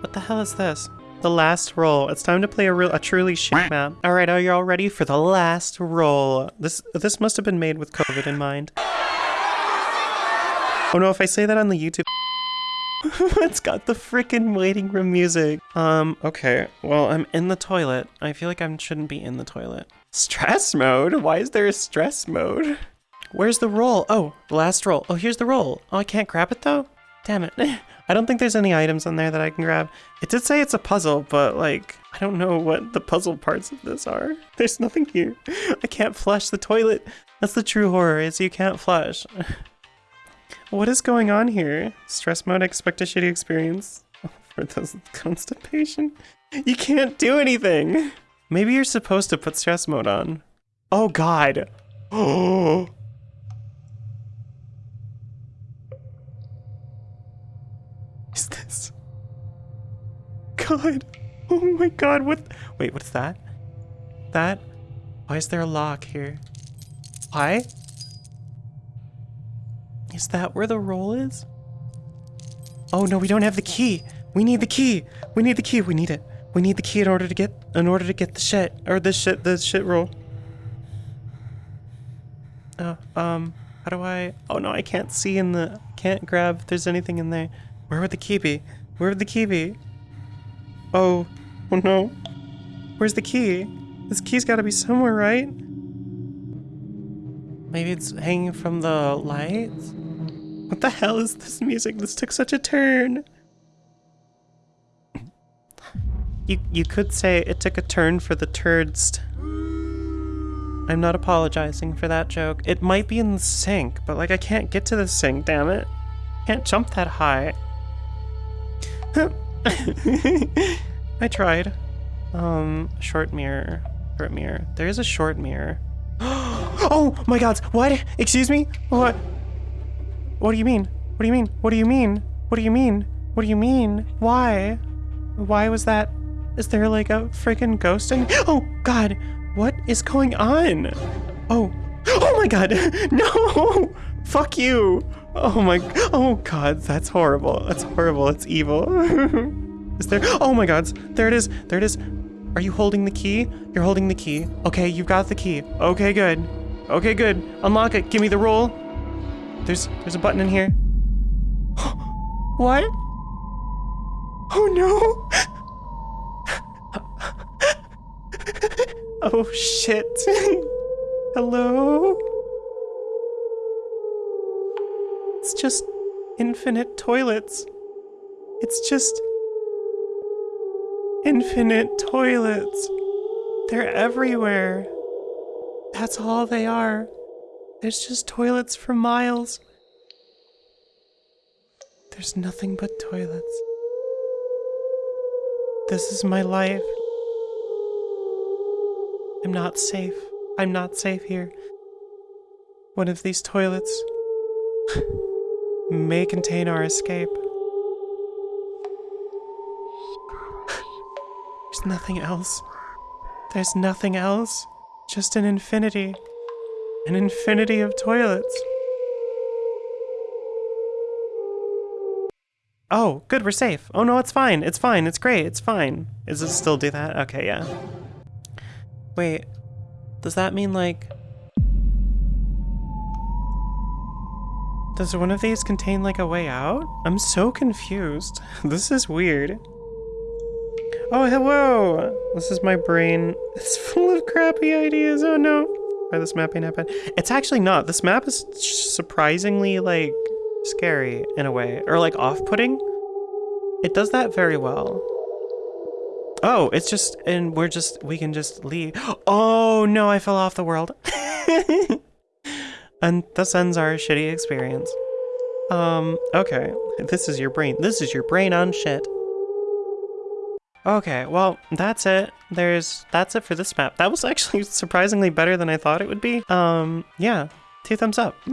What the hell is this? The last roll. It's time to play a real, a truly shit map. All right, are you all ready for the last roll? This this must have been made with COVID in mind. Oh no, if I say that on the YouTube, it's got the freaking waiting room music. Um, okay. Well, I'm in the toilet. I feel like I shouldn't be in the toilet. Stress mode? Why is there a stress mode? Where's the roll? Oh, the last roll. Oh, here's the roll. Oh, I can't grab it though? Damn it. I don't think there's any items on there that I can grab. It did say it's a puzzle, but like, I don't know what the puzzle parts of this are. There's nothing here. I can't flush the toilet. That's the true horror, is you can't flush. what is going on here? Stress mode, expect a shitty experience. For those constipation. You can't do anything. Maybe you're supposed to put stress mode on. Oh god. Oh. Is this? God. Oh my god, what? Wait, what's that? That? Why is there a lock here? Why? Is that where the roll is? Oh no, we don't have the key. We need the key. We need the key. We need it. We need the key in order to get in order to get the shit or the shit the shit roll. Uh, um, how do I? Oh no, I can't see in the can't grab if there's anything in there. Where would the key be? Where would the key be? Oh, oh no. Where's the key? This key's gotta be somewhere, right? Maybe it's hanging from the lights? What the hell is this music? This took such a turn. You, you could say it took a turn for the turds. I'm not apologizing for that joke. It might be in the sink, but like I can't get to the sink, damn it. Can't jump that high. I tried. Um, short mirror. Short mirror. There is a short mirror. oh my god! What? Excuse me? What? What do you mean? What do you mean? What do you mean? What do you mean? What do you mean? Why? Why was that? Is there like a freaking ghost in? Oh god! What is going on? Oh. Oh my god! No! Fuck you! Oh my, oh god, that's horrible. That's horrible. It's evil. is there, oh my god, there it is. There it is. Are you holding the key? You're holding the key. Okay, you've got the key. Okay, good. Okay, good. Unlock it. Give me the roll. There's, there's a button in here. what? Oh no. oh shit. Hello? It's just infinite toilets. It's just infinite toilets. They're everywhere. That's all they are. There's just toilets for miles. There's nothing but toilets. This is my life. I'm not safe. I'm not safe here. One of these toilets may contain our escape. There's nothing else. There's nothing else. Just an infinity. An infinity of toilets. Oh, good, we're safe. Oh no, it's fine. It's fine. It's great. It's fine. Does it still do that? Okay, yeah. Wait, does that mean like Does one of these contain like a way out? I'm so confused. this is weird. Oh, hello! This is my brain. It's full of crappy ideas. Oh no. Why this mapping happened? It's actually not. This map is surprisingly like scary in a way, or like off-putting. It does that very well. Oh, it's just, and we're just, we can just leave. Oh no, I fell off the world. And thus ends our shitty experience. Um, okay. This is your brain. This is your brain on shit. Okay, well, that's it. There's, that's it for this map. That was actually surprisingly better than I thought it would be. Um, yeah, two thumbs up.